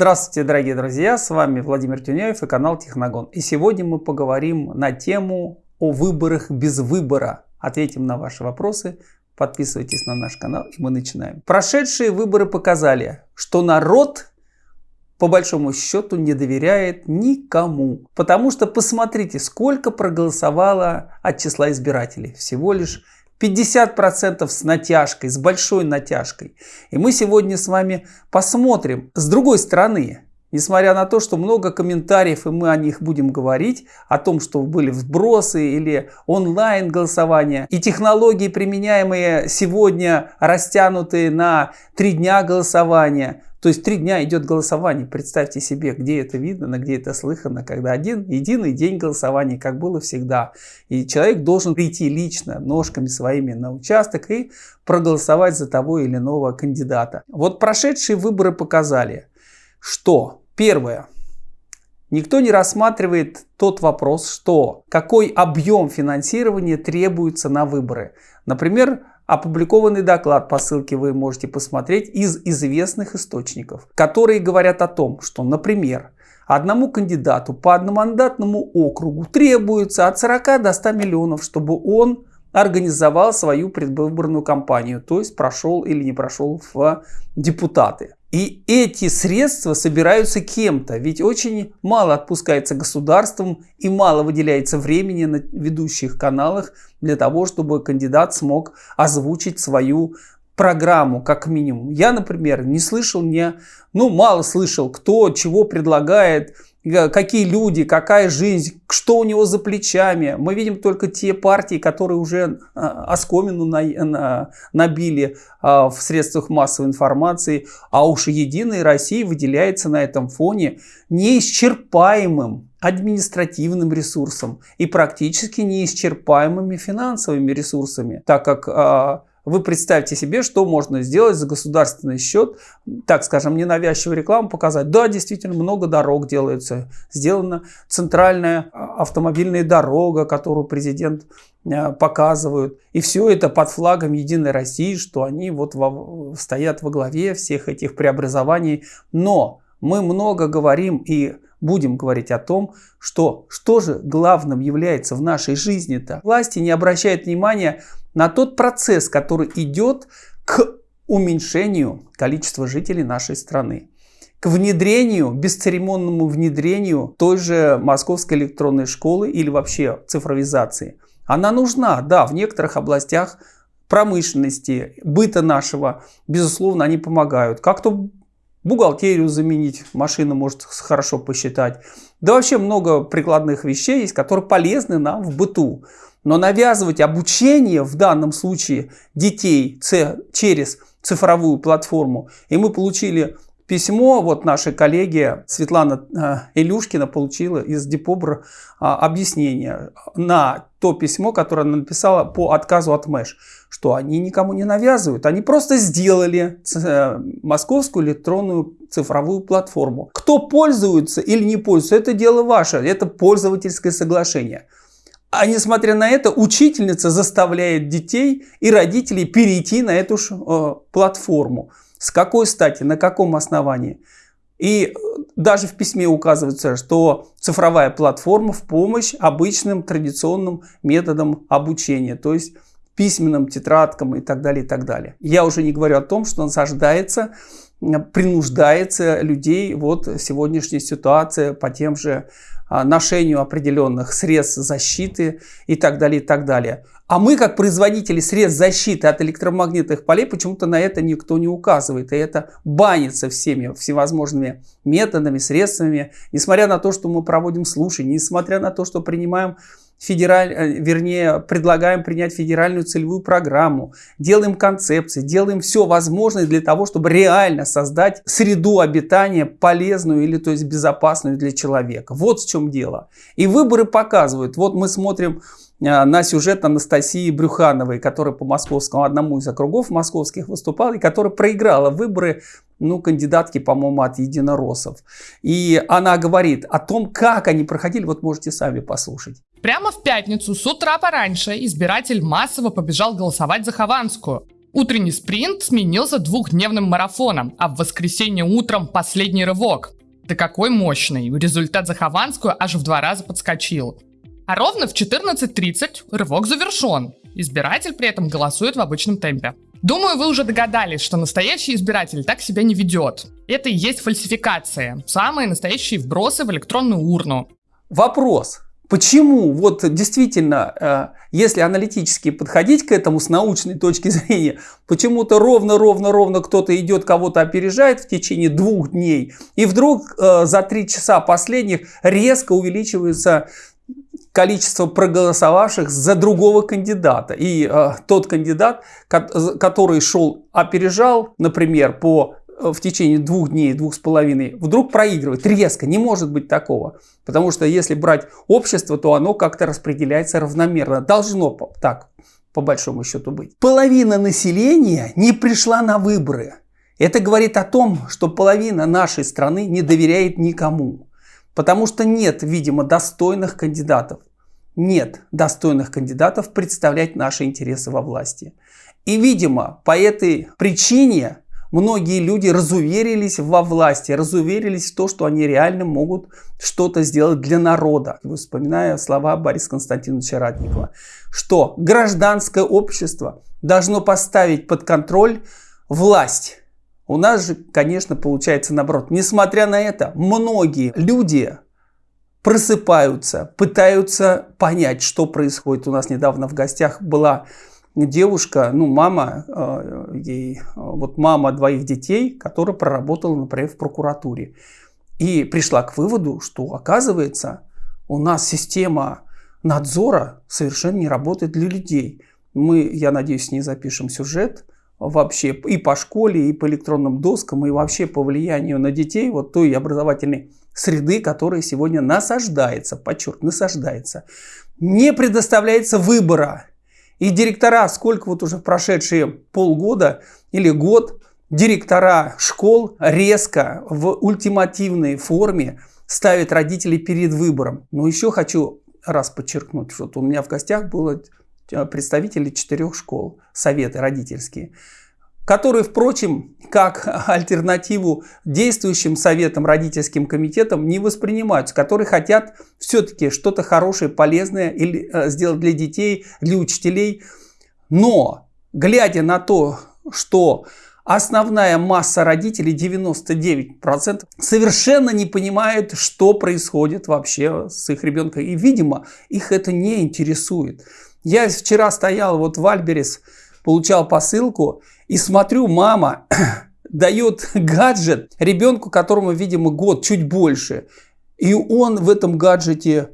Здравствуйте, дорогие друзья, с вами Владимир Тюняев и канал Техногон. И сегодня мы поговорим на тему о выборах без выбора. Ответим на ваши вопросы, подписывайтесь на наш канал и мы начинаем. Прошедшие выборы показали, что народ по большому счету не доверяет никому. Потому что посмотрите, сколько проголосовало от числа избирателей. Всего лишь 50% с натяжкой, с большой натяжкой. И мы сегодня с вами посмотрим с другой стороны, Несмотря на то, что много комментариев, и мы о них будем говорить, о том, что были вбросы или онлайн голосования, и технологии, применяемые сегодня, растянутые на три дня голосования, то есть три дня идет голосование. Представьте себе, где это видно, где это слыхано, когда один единый день голосования, как было всегда. И человек должен прийти лично, ножками своими на участок и проголосовать за того или иного кандидата. Вот прошедшие выборы показали, что первое, Никто не рассматривает тот вопрос, что какой объем финансирования требуется на выборы. Например, Опубликованный доклад по ссылке вы можете посмотреть из известных источников, которые говорят о том, что, например, одному кандидату по одномандатному округу требуется от 40 до 100 миллионов, чтобы он организовал свою предвыборную кампанию, то есть прошел или не прошел в депутаты. И эти средства собираются кем-то, ведь очень мало отпускается государством и мало выделяется времени на ведущих каналах для того, чтобы кандидат смог озвучить свою программу как минимум. Я, например, не слышал, не, ну мало слышал, кто чего предлагает, какие люди, какая жизнь, что у него за плечами. Мы видим только те партии, которые уже э, оскомину набили э, в средствах массовой информации, а уж Единая Россия выделяется на этом фоне неисчерпаемым административным ресурсом и практически неисчерпаемыми финансовыми ресурсами, так как вы представьте себе, что можно сделать за государственный счет, так скажем, ненавязчивую рекламу показать. Да, действительно, много дорог делается. Сделана центральная а, автомобильная дорога, которую президент а, показывают. И все это под флагом Единой России, что они вот во, стоят во главе всех этих преобразований. Но мы много говорим и будем говорить о том, что что же главным является в нашей жизни-то. Власти не обращают внимания на тот процесс, который идет к уменьшению количества жителей нашей страны к внедрению, бесцеремонному внедрению той же московской электронной школы или вообще цифровизации. Она нужна, да, в некоторых областях промышленности, быта нашего, безусловно, они помогают. Как-то бухгалтерию заменить, машина может хорошо посчитать. Да вообще много прикладных вещей есть, которые полезны нам в быту. Но навязывать обучение в данном случае детей через цифровую платформу, и мы получили письмо, вот наши коллеги Светлана э, Илюшкина получила из Депобр а, объяснение на то письмо, которое она написала по отказу от МЭШ, что они никому не навязывают, они просто сделали э, московскую электронную цифровую платформу. Кто пользуется или не пользуется, это дело ваше, это пользовательское соглашение. А несмотря на это, учительница заставляет детей и родителей перейти на эту э, платформу. С какой стати, на каком основании? И даже в письме указывается, что цифровая платформа в помощь обычным традиционным методам обучения, то есть письменным тетрадкам и так далее, и так далее. Я уже не говорю о том, что насаждается, принуждается людей вот сегодняшняя ситуация по тем же а, ношению определенных средств защиты и так далее, и так далее. А мы, как производители средств защиты от электромагнитных полей, почему-то на это никто не указывает. И это банится всеми всевозможными методами, средствами. Несмотря на то, что мы проводим слушания, несмотря на то, что принимаем федераль, э, вернее, предлагаем принять федеральную целевую программу, делаем концепции, делаем все возможное для того, чтобы реально создать среду обитания полезную или то есть безопасную для человека. Вот в чем дело. И выборы показывают, вот мы смотрим на сюжет Анастасии Брюхановой, которая по московскому, одному из округов московских выступала, и которая проиграла выборы ну, кандидатки, по-моему, от единороссов. И она говорит о том, как они проходили, вот можете сами послушать. Прямо в пятницу с утра пораньше избиратель массово побежал голосовать за Хованскую. Утренний спринт сменился двухдневным марафоном, а в воскресенье утром последний рывок. Да какой мощный! Результат за Хованскую аж в два раза подскочил. А ровно в 14.30 рывок завершен. Избиратель при этом голосует в обычном темпе. Думаю, вы уже догадались, что настоящий избиратель так себя не ведет. Это и есть фальсификация. Самые настоящие вбросы в электронную урну. Вопрос. Почему вот действительно, э, если аналитически подходить к этому с научной точки зрения, почему-то ровно-ровно-ровно кто-то идет, кого-то опережает в течение двух дней, и вдруг э, за три часа последних резко увеличивается количество проголосовавших за другого кандидата. И э, тот кандидат, который шел, опережал, например, по Э, в течение двух дней, двух с половиной, вдруг проигрывает резко. Не может быть такого. Потому что если брать общество, то оно как-то распределяется равномерно. Должно так, по большому счету, быть. Половина населения не пришла на выборы. Это говорит о том, что половина нашей страны не доверяет никому. Потому что нет, видимо, достойных кандидатов. Нет достойных кандидатов представлять наши интересы во власти. И, видимо, по этой причине многие люди разуверились во власти, разуверились в то, что они реально могут что-то сделать для народа. Вспоминая слова Бориса Константиновича Ратникова, что гражданское общество должно поставить под контроль власть. У нас же, конечно, получается наоборот. Несмотря на это, многие люди просыпаются, пытаются понять, что происходит. У нас недавно в гостях была девушка, ну, мама, э, ей, вот мама двоих детей, которая проработала, например, в прокуратуре. И пришла к выводу, что, оказывается, у нас система надзора совершенно не работает для людей. Мы, я надеюсь, с ней запишем сюжет вообще и по школе, и по электронным доскам, и вообще по влиянию на детей вот той образовательной среды, которая сегодня насаждается, подчеркну, насаждается. Не предоставляется выбора и директора, сколько вот уже прошедшие полгода или год, директора школ резко в ультимативной форме ставят родителей перед выбором. Но еще хочу раз подчеркнуть, что у меня в гостях было э, представители четырех школ, советы родительские которые, впрочем, как альтернативу действующим советам, родительским комитетам не воспринимаются, которые хотят все-таки что-то хорошее, полезное э, сделать для детей, для учителей. Но, глядя на то, что основная масса родителей, 99%, совершенно не понимает, что происходит вообще с их ребенком. И, видимо, их это не интересует. Я вчера стоял вот в Альберес, получал посылку, и смотрю, мама дает гаджет ребенку, которому, видимо, год, чуть больше. И он в этом гаджете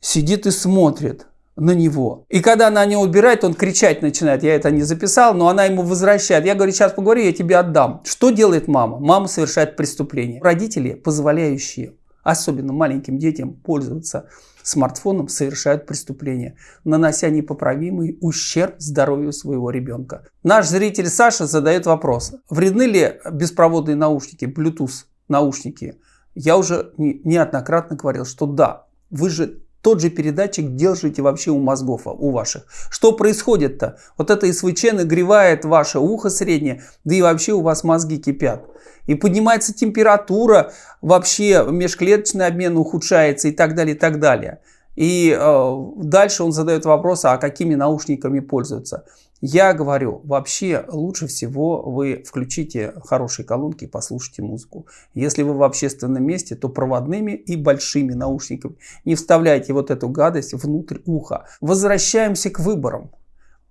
сидит и смотрит на него. И когда она не убирает, он кричать начинает. Я это не записал, но она ему возвращает. Я говорю, сейчас поговорю, я тебе отдам. Что делает мама? Мама совершает преступление. Родители, позволяющие, особенно маленьким детям, пользоваться смартфоном совершают преступление, нанося непоправимый ущерб здоровью своего ребенка. Наш зритель Саша задает вопрос, вредны ли беспроводные наушники, Bluetooth наушники? Я уже неоднократно говорил, что да, вы же тот же передатчик держите вообще у мозгов, у ваших. Что происходит-то? Вот это СВЧ нагревает ваше ухо среднее, да и вообще у вас мозги кипят. И поднимается температура, вообще межклеточный обмен ухудшается и так далее, и так далее. И э, дальше он задает вопрос, а какими наушниками пользуются. Я говорю, вообще лучше всего вы включите хорошие колонки и послушайте музыку. Если вы в общественном месте, то проводными и большими наушниками. Не вставляйте вот эту гадость внутрь уха. Возвращаемся к выборам.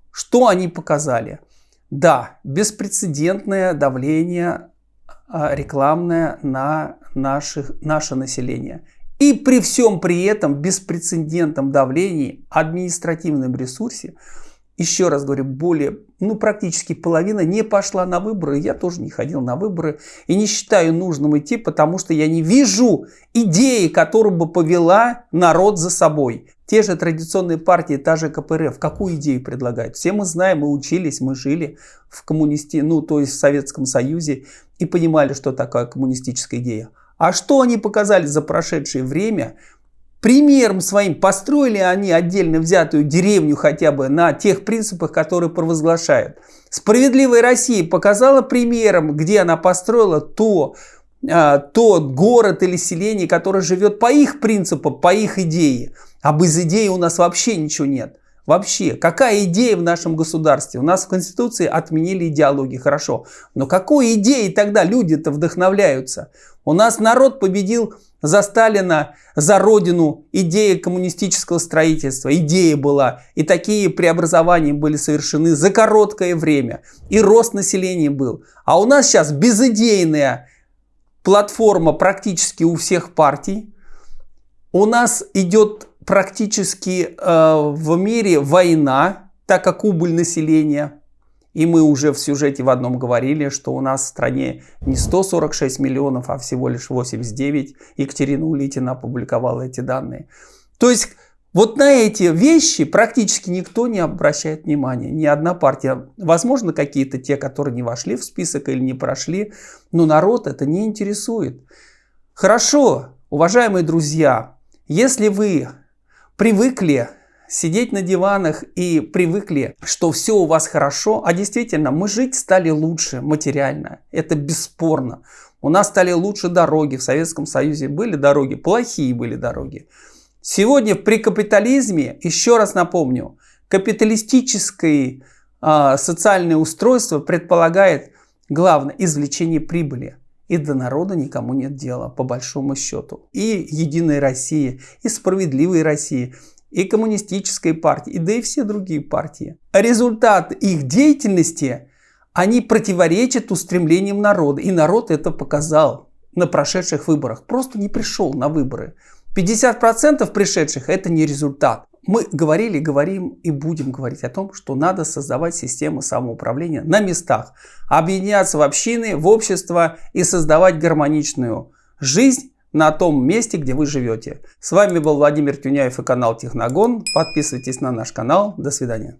Что они показали? Да, беспрецедентное давление а, рекламное на наших, наше население. И при всем при этом беспрецедентном давлении, административном ресурсе, еще раз говорю, более, ну практически половина не пошла на выборы. Я тоже не ходил на выборы и не считаю нужным идти, потому что я не вижу идеи, которая бы повела народ за собой. Те же традиционные партии, та же КПРФ, какую идею предлагают? Все мы знаем, мы учились, мы жили в коммунисти, ну то есть в Советском Союзе и понимали, что такое коммунистическая идея. А что они показали за прошедшее время? Примером своим построили они отдельно взятую деревню хотя бы на тех принципах, которые провозглашают. Справедливая Россия показала примером, где она построила то, а, тот город или селение, которое живет по их принципам, по их идее. А без идеи у нас вообще ничего нет. Вообще, какая идея в нашем государстве? У нас в Конституции отменили идеологии, хорошо. Но какой идеей тогда люди-то вдохновляются? У нас народ победил за Сталина, за родину, идея коммунистического строительства, идея была. И такие преобразования были совершены за короткое время. И рост населения был. А у нас сейчас безидейная платформа практически у всех партий. У нас идет практически э, в мире война, так как убыль населения. И мы уже в сюжете в одном говорили, что у нас в стране не 146 миллионов, а всего лишь 89. Екатерина Улитина опубликовала эти данные. То есть вот на эти вещи практически никто не обращает внимания, ни одна партия. Возможно, какие-то те, которые не вошли в список или не прошли, но народ это не интересует. Хорошо, уважаемые друзья, если вы привыкли сидеть на диванах и привыкли, что все у вас хорошо, а действительно мы жить стали лучше материально, это бесспорно. У нас стали лучше дороги, в Советском Союзе были дороги, плохие были дороги. Сегодня при капитализме, еще раз напомню, капиталистическое э, социальное устройство предполагает главное извлечение прибыли. И до народа никому нет дела, по большому счету. И Единая Россия, и Справедливая Россия, и Коммунистическая партия, и да и все другие партии. Результат их деятельности, они противоречат устремлениям народа. И народ это показал на прошедших выборах. Просто не пришел на выборы. 50% пришедших это не результат. Мы говорили, говорим и будем говорить о том, что надо создавать систему самоуправления на местах, объединяться в общины, в общество и создавать гармоничную жизнь на том месте, где вы живете. С вами был Владимир Тюняев и канал Техногон. Подписывайтесь на наш канал. До свидания.